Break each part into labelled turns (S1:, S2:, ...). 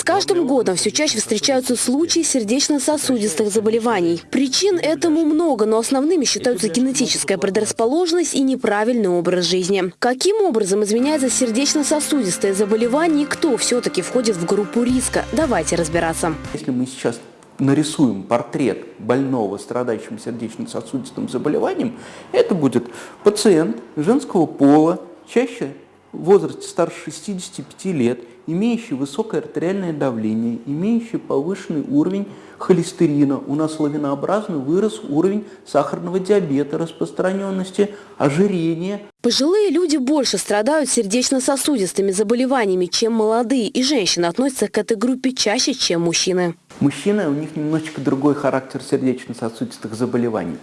S1: С каждым годом все чаще встречаются случаи сердечно-сосудистых заболеваний. Причин этому много, но основными считаются генетическая предрасположенность и неправильный образ жизни. Каким образом изменяется сердечно-сосудистое заболевание и кто все-таки входит в группу риска? Давайте разбираться.
S2: Если мы сейчас нарисуем портрет больного, страдающим сердечно-сосудистым заболеванием, это будет пациент женского пола, чаще в возрасте старше 65 лет, имеющий высокое артериальное давление, имеющий повышенный уровень холестерина, у нас лавинообразно вырос уровень сахарного диабета, распространенности, ожирения.
S1: Пожилые люди больше страдают сердечно-сосудистыми заболеваниями, чем молодые, и женщины относятся к этой группе чаще, чем мужчины.
S2: Мужчины, у них немножечко другой характер сердечно-сосудистых заболеваний.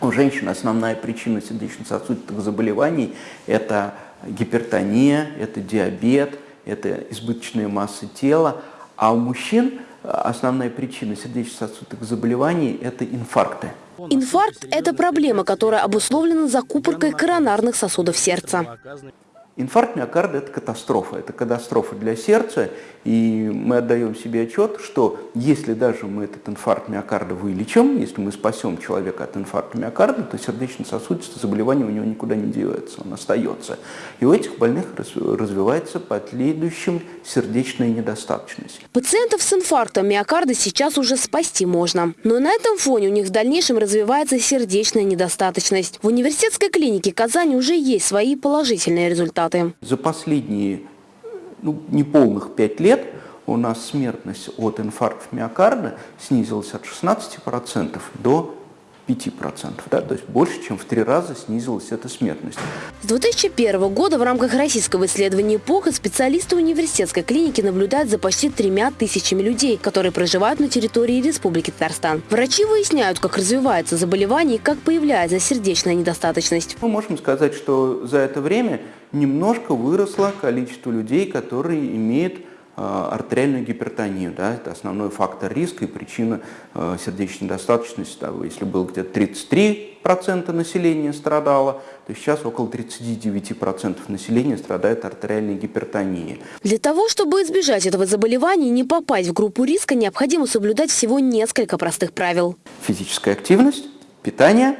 S2: У женщин основная причина сердечно-сосудистых заболеваний – это гипертония, это диабет, это избыточная масса тела, а у мужчин э, основная причина сердечно-сосудистых заболеваний – это инфаркты.
S1: Инфаркт – это проблема, которая обусловлена закупоркой коронарных сосудов сердца.
S2: Инфаркт миокарда – это катастрофа, это катастрофа для сердца, и мы отдаем себе отчет, что если даже мы этот инфаркт миокарда вылечим, если мы спасем человека от инфаркта миокарда, то сердечно-сосудистое заболевание у него никуда не девается, он остается. И у этих больных развивается последующим сердечная недостаточность.
S1: Пациентов с инфарктом миокарда сейчас уже спасти можно, но на этом фоне у них в дальнейшем развивается сердечная недостаточность. В университетской клинике Казани уже есть свои положительные результаты результаты.
S2: За последние ну, неполных пять лет у нас смертность от инфаркта миокарда снизилась от 16% до 5%, да, то есть больше, чем в три раза снизилась эта смертность.
S1: С 2001 года в рамках российского исследования ЭПОХа специалисты университетской клиники наблюдают за почти тремя тысячами людей, которые проживают на территории Республики Татарстан. Врачи выясняют, как развивается заболевание и как появляется сердечная недостаточность.
S2: Мы можем сказать, что за это время немножко выросло количество людей, которые имеют артериальную гипертонию. Да, это основной фактор риска и причина э, сердечной недостаточности. Да, если было где-то 33% населения страдало, то сейчас около 39% населения страдает артериальной гипертонией.
S1: Для того, чтобы избежать этого заболевания и не попасть в группу риска, необходимо соблюдать всего несколько простых правил.
S2: Физическая активность, питание,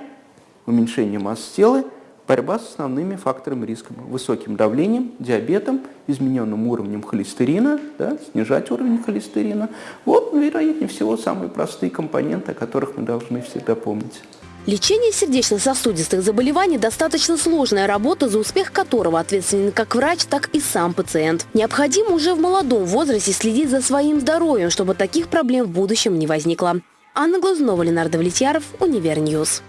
S2: уменьшение массы тела – Борьба с основными факторами риска. Высоким давлением, диабетом, измененным уровнем холестерина, да, снижать уровень холестерина. Вот, вероятнее всего, самые простые компоненты, о которых мы должны всегда помнить.
S1: Лечение сердечно-сосудистых заболеваний – достаточно сложная работа, за успех которого ответственен как врач, так и сам пациент. Необходимо уже в молодом возрасте следить за своим здоровьем, чтобы таких проблем в будущем не возникло. Анна Глазунова, Ленардо Влетьяров, Универньюз.